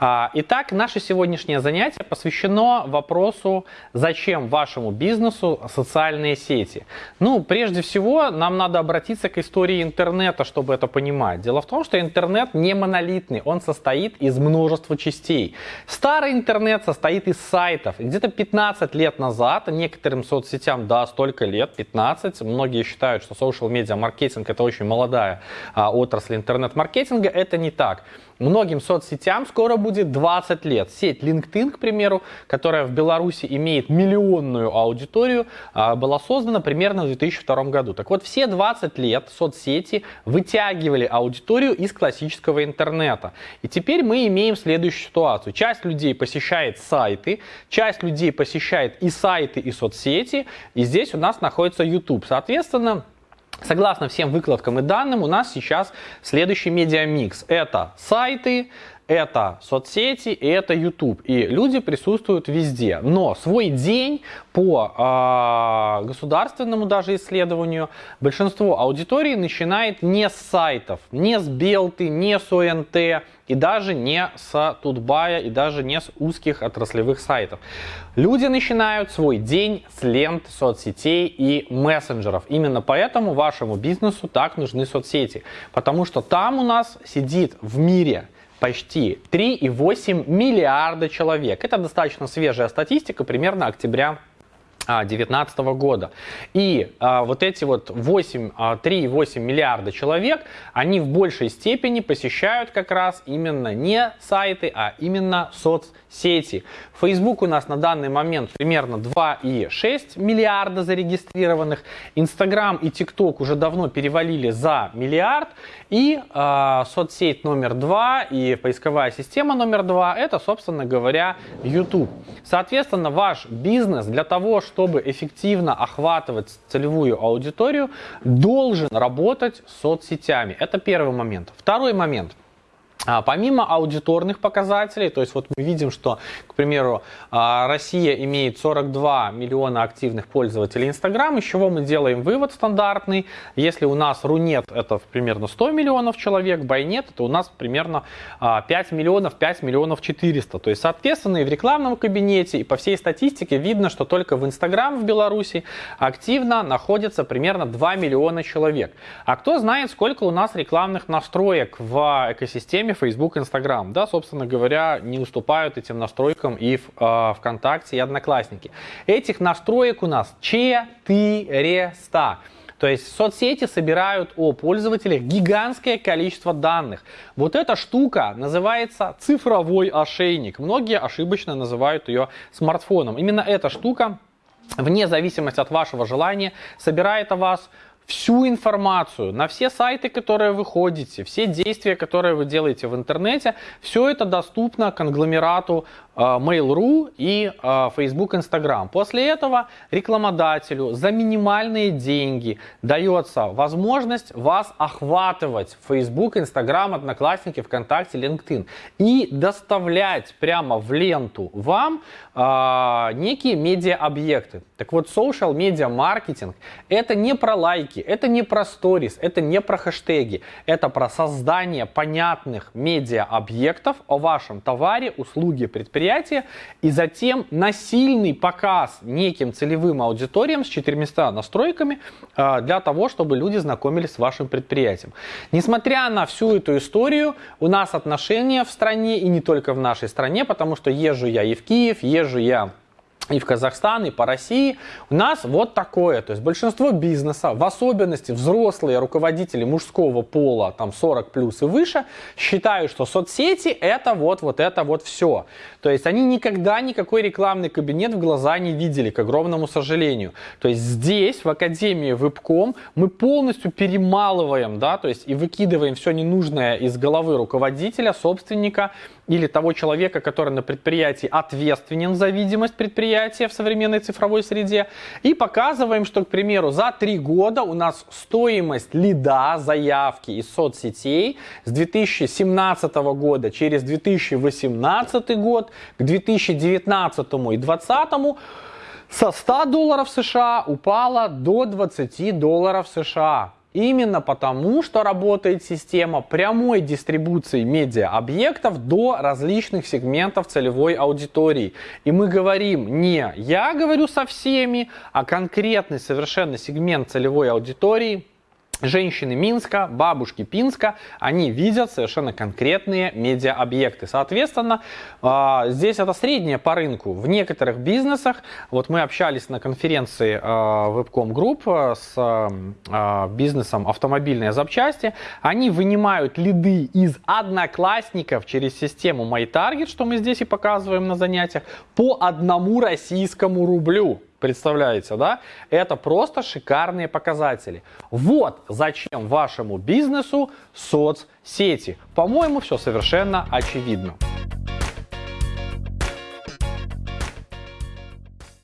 А, итак, наше сегодняшнее занятие посвящено вопросу, зачем вашему бизнесу социальные сети. Ну, прежде всего, нам надо обратиться к истории интернета, чтобы это понимать. Дело в том, что интернет не монолитный, он состоит из множества частей. Старый интернет состоит из сайтов. Где-то 15 лет назад, некоторым соцсетям, да, столько лет, 15, многие считают, что social media маркетинг это очень молодая а, отрасль интернет-маркетинга, это не так. Многим соцсетям скоро будет 20 лет. Сеть LinkedIn, к примеру, которая в Беларуси имеет миллионную аудиторию, а, была создана примерно в 2002 году. Так вот, все 20 лет соцсети вытягивали аудиторию из классического интернета. И теперь мы имеем следующую ситуацию. Часть людей посещает сайты, часть людей посещает и сайты, и соцсети, и здесь у нас находится YouTube. Соответственно, Согласно всем выкладкам и данным, у нас сейчас следующий медиамикс. Это сайты, это соцсети это YouTube. И люди присутствуют везде. Но свой день по э, государственному даже исследованию большинство аудитории начинает не с сайтов, не с Белты, не с ОНТ и даже не с Тутбая и даже не с узких отраслевых сайтов. Люди начинают свой день с лент соцсетей и мессенджеров. Именно поэтому вашему бизнесу так нужны соцсети. Потому что там у нас сидит в мире почти 3,8 миллиарда человек. Это достаточно свежая статистика, примерно октября 2019 года. И а, вот эти вот 8, 3,8 а, миллиарда человек, они в большей степени посещают как раз именно не сайты, а именно соцсети. Facebook у нас на данный момент примерно 2,6 миллиарда зарегистрированных. Instagram и TikTok уже давно перевалили за миллиард. И э, соцсеть номер два и поисковая система номер два это, собственно говоря, YouTube. Соответственно, ваш бизнес для того, чтобы эффективно охватывать целевую аудиторию, должен работать с соцсетями. Это первый момент. Второй момент – а, помимо аудиторных показателей, то есть вот мы видим, что, к примеру, а, Россия имеет 42 миллиона активных пользователей Инстаграм, из чего мы делаем вывод стандартный. Если у нас Рунет это примерно 100 миллионов человек, Байнет это у нас примерно 5 а, миллионов, 5 миллионов 400. То есть, соответственно, и в рекламном кабинете, и по всей статистике видно, что только в Инстаграм в Беларуси активно находится примерно 2 миллиона человек. А кто знает, сколько у нас рекламных настроек в экосистеме системе Facebook, Instagram, да, собственно говоря, не уступают этим настройкам и в э, ВКонтакте, и Одноклассники. Этих настроек у нас 400. То есть соцсети собирают о пользователях гигантское количество данных. Вот эта штука называется цифровой ошейник. Многие ошибочно называют ее смартфоном. Именно эта штука, вне зависимости от вашего желания, собирает о вас всю информацию на все сайты, которые вы ходите, все действия, которые вы делаете в интернете, все это доступно конгломерату э, Mail.ru и э, Facebook, Instagram. После этого рекламодателю за минимальные деньги дается возможность вас охватывать Facebook, Instagram, Одноклассники, ВКонтакте, LinkedIn и доставлять прямо в ленту вам э, некие медиа-объекты. Так вот, social media маркетинг это не про лайки, ссылки. Это не про сторис, это не про хэштеги, это про создание понятных медиа-объектов о вашем товаре, услуге, предприятии и затем насильный показ неким целевым аудиториям с 400 настройками а, для того, чтобы люди знакомились с вашим предприятием. Несмотря на всю эту историю, у нас отношения в стране и не только в нашей стране, потому что езжу я и в Киев, езжу я и в Казахстан, и по России, у нас вот такое. То есть большинство бизнеса, в особенности взрослые руководители мужского пола, там 40 плюс и выше, считают, что соцсети это вот, вот это вот все. То есть они никогда никакой рекламный кабинет в глаза не видели, к огромному сожалению. То есть здесь, в Академии Вебком, мы полностью перемалываем, да, то есть и выкидываем все ненужное из головы руководителя, собственника, или того человека, который на предприятии ответственен за видимость предприятия в современной цифровой среде. И показываем, что, к примеру, за три года у нас стоимость лида, заявки из соцсетей с 2017 года через 2018 год к 2019 и 2020 со 100 долларов США упала до 20 долларов США. Именно потому, что работает система прямой дистрибуции медиа-объектов до различных сегментов целевой аудитории. И мы говорим не я говорю со всеми, а конкретный совершенно сегмент целевой аудитории – женщины Минска, бабушки Пинска, они видят совершенно конкретные медиа-объекты. Соответственно, а, здесь это среднее по рынку. В некоторых бизнесах, вот мы общались на конференции а, Webcom Group а, с бизнесом автомобильные запчасти, они вынимают лиды из одноклассников через систему MyTarget, что мы здесь и показываем на занятиях, по одному российскому рублю. Представляете, да? Это просто шикарные показатели. Вот зачем вашему бизнесу соцсети. По-моему, все совершенно очевидно.